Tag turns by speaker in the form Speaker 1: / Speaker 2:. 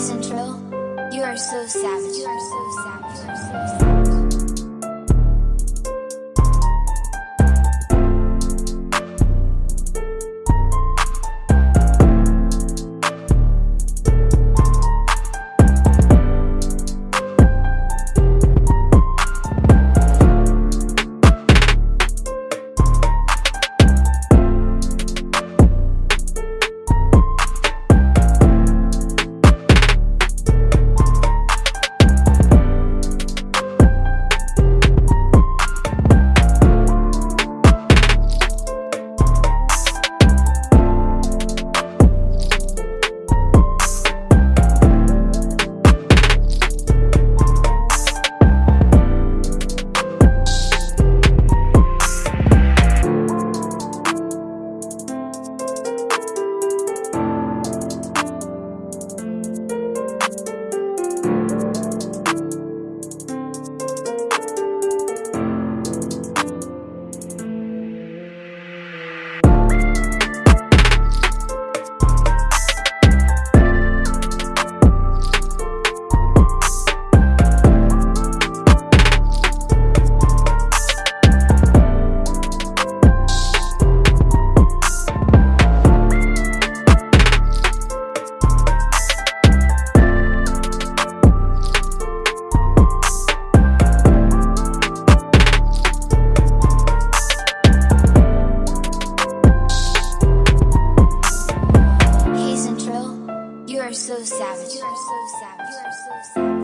Speaker 1: Central. You are so savage. You are so savage. so savage. You are so savage. You are so savage.